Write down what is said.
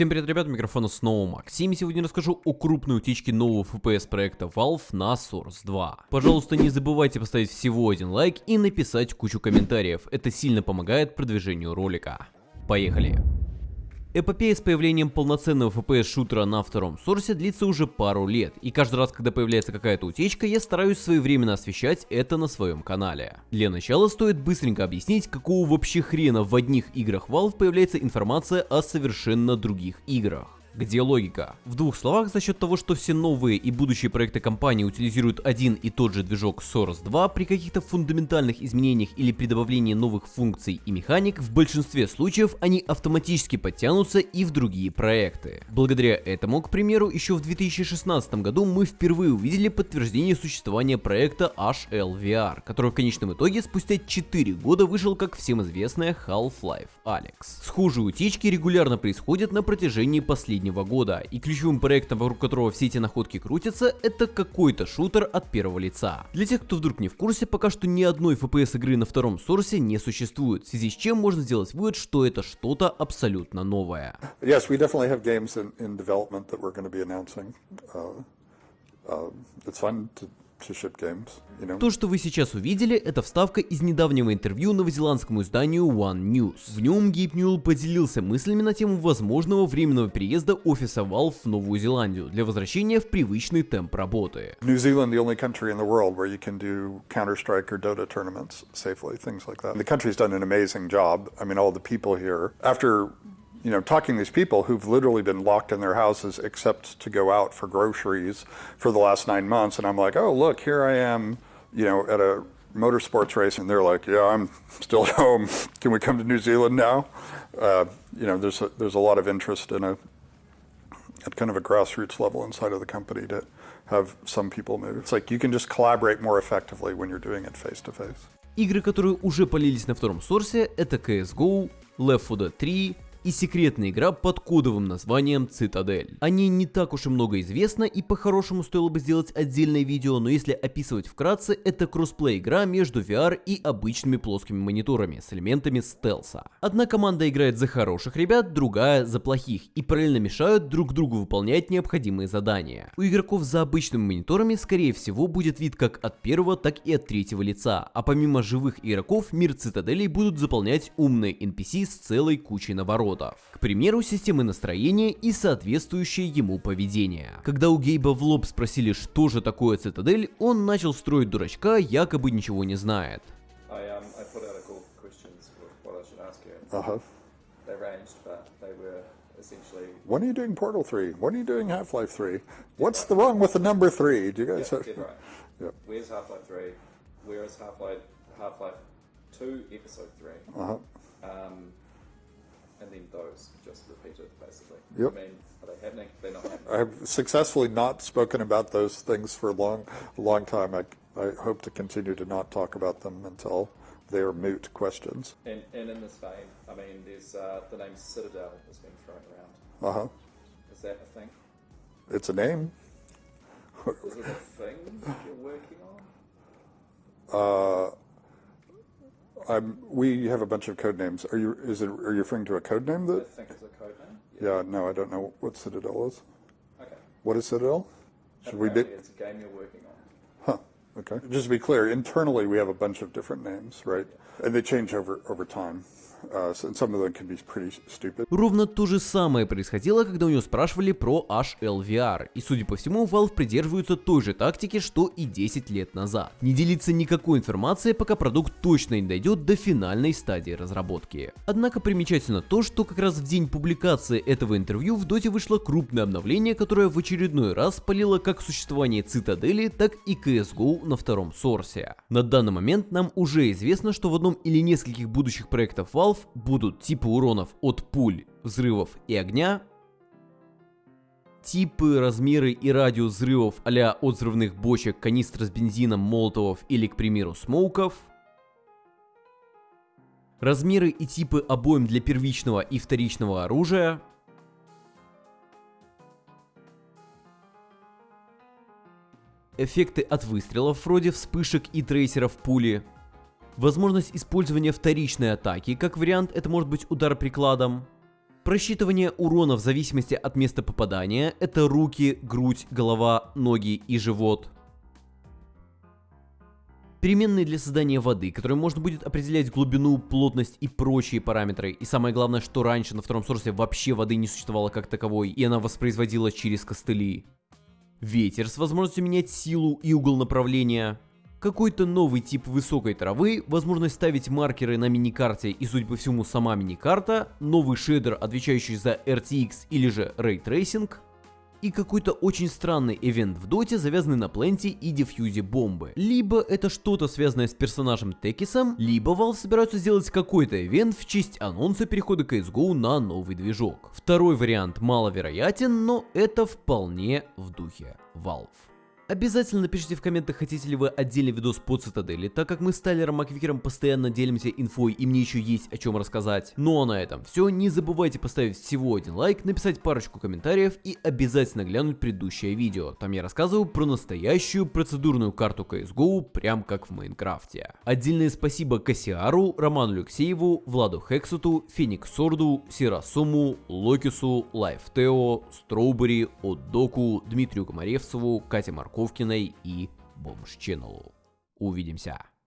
Всем привет, ребят, микрофона снова Максим. Сегодня расскажу о крупной утечке нового FPS проекта Valve на Source 2. Пожалуйста, не забывайте поставить всего один лайк и написать кучу комментариев. Это сильно помогает продвижению ролика. Поехали! Эпопея с появлением полноценного FPS-шутера на втором сорсе длится уже пару лет, и каждый раз, когда появляется какая-то утечка, я стараюсь своевременно освещать это на своем канале. Для начала стоит быстренько объяснить, какого вообще хрена в одних играх Valve появляется информация о совершенно других играх. Где логика? В двух словах, за счет того, что все новые и будущие проекты компании утилизируют один и тот же движок Source 2, при каких-то фундаментальных изменениях или при добавлении новых функций и механик, в большинстве случаев они автоматически подтянутся и в другие проекты. Благодаря этому, к примеру, еще в 2016 году мы впервые увидели подтверждение существования проекта HLVR, который в конечном итоге спустя 4 года вышел как всем известная Half-Life Alex. Схожие утечки регулярно происходят на протяжении последних последнего года, и ключевым проектом, вокруг которого все эти находки крутятся, это какой-то шутер от первого лица. Для тех, кто вдруг не в курсе, пока что ни одной FPS игры на втором сорсе не существует, в связи с чем можно сделать вывод, что это что-то абсолютно новое. Yes, we definitely have games in, in development that we're going to be announcing. Uh, uh, it's fun to то, что вы сейчас увидели, это вставка из недавнего интервью новозеландскому изданию One News. В нем Гейб Ньюэлл поделился мыслями на тему возможного временного переезда офиса Valve в Новую Зеландию для возвращения в привычный темп работы. Like that. The country's done an amazing job. I mean, all the people here, after you know, talking to these people who've literally been locked in their houses except to go out for groceries for the last nine months. And I'm like, oh, look, here I am, you know, at a motorsports race. And they're like, yeah, I'm still at home. Can we come to New Zealand now? Uh, you know, there's a, there's a lot of interest in a, at kind of a grassroots level inside of the company to have some people move. It's like you can just collaborate more effectively when you're doing it face to face. Игры, которые уже полились на втором сорсе, это CSGO, Left 4 Dead 3, и секретная игра под кодовым названием Цитадель. О ней не так уж и много известно и по-хорошему стоило бы сделать отдельное видео, но если описывать вкратце, это кроссплей игра между VR и обычными плоскими мониторами с элементами стелса. Одна команда играет за хороших ребят, другая за плохих и параллельно мешают друг другу выполнять необходимые задания. У игроков за обычными мониторами скорее всего будет вид как от первого, так и от третьего лица, а помимо живых игроков мир цитаделей будут заполнять умные NPC с целой кучей наворотов народов. К примеру, системы настроения и соответствующее ему поведение. Когда у Гейба в лоб спросили, что же такое цитадель, он начал строить дурачка, якобы ничего не знает. Uh-huh. When are you doing Portal 3? When are you doing Half-Life 3? What's the wrong with the number 3? Do you guys have... right. Yep. Where's Half-Life 3? Where is Half-Life Half-Life 2 Episode 3? Uh-huh. Um, just repeated, basically. Yep. I mean, are they happening? They're not happening. I've successfully not spoken about those things for a long, long time. I, I hope to continue to not talk about them until they are moot questions. And, and in this vein, I mean, there's uh, the name Citadel has been thrown around. Uh huh. Is that a thing? It's a name. Is it a thing you're working on? Uh, I'm, we have a bunch of code names. Are you is it are you referring to a code name that? I think it's a code name. Yeah. yeah no, I don't know what Citadel is. Okay. What is Citadel? Should we be? It's a game you're working on. Huh. Okay. Just to be clear, internally we have a bunch of different names, right? Yeah. And they change over over time. Uh, Ровно то же самое происходило, когда у него спрашивали про HLVR, и судя по всему, Valve придерживаются той же тактики, что и 10 лет назад. Не делиться никакой информацией, пока продукт точно не дойдет до финальной стадии разработки. Однако примечательно то, что как раз в день публикации этого интервью в Доте вышло крупное обновление, которое в очередной раз полило как существование Цитадели, так и CSGO на втором сорсе. На данный момент нам уже известно, что в одном или нескольких будущих проектов Valve Valve будут типы уронов от пуль, взрывов и огня, типы, размеры и радиус взрывов а от взрывных бочек, канистр с бензином, молотовов или, к примеру, смоуков, размеры и типы обоим для первичного и вторичного оружия, эффекты от выстрелов вроде вспышек и трейсеров пули, возможность использования вторичной атаки, как вариант это может быть удар прикладом, Просчитывание урона в зависимости от места попадания – это руки, грудь, голова, ноги и живот. Переменные для создания воды, которые можно будет определять глубину, плотность и прочие параметры. И самое главное, что раньше на втором сорсе вообще воды не существовало как таковой, и она воспроизводилась через костыли. Ветер с возможностью менять силу и угол направления. Какой-то новый тип высокой травы, возможность ставить маркеры на миникарте и, судя по всему, сама миникарта, новый шейдер, отвечающий за RTX или же Ray Tracing, и какой-то очень странный ивент в доте, завязанный на пленте и дефьюзе бомбы. Либо это что-то связанное с персонажем Текисом, либо Valve собираются сделать какой-то ивент в честь анонса перехода CSGO на новый движок. Второй вариант маловероятен, но это вполне в духе Valve. Обязательно напишите в комментах, хотите ли вы отдельный видос по цитадели, так как мы с Тайлером Маквикером постоянно делимся инфой и мне еще есть о чем рассказать. Ну а на этом все, не забывайте поставить всего один лайк, написать парочку комментариев и обязательно глянуть предыдущее видео. Там я рассказываю про настоящую процедурную карту CSGO, прям как в Майнкрафте. Отдельное спасибо Кассиару, Роману Алексееву, Владу Хексуту, Феникс Сорду, Сирасуму, Локису, Лайфтео, Строубери, Отдоку, Дмитрию Комаревцеву, Кате Маркову, Ковкиной и Бомж Channel. Увидимся!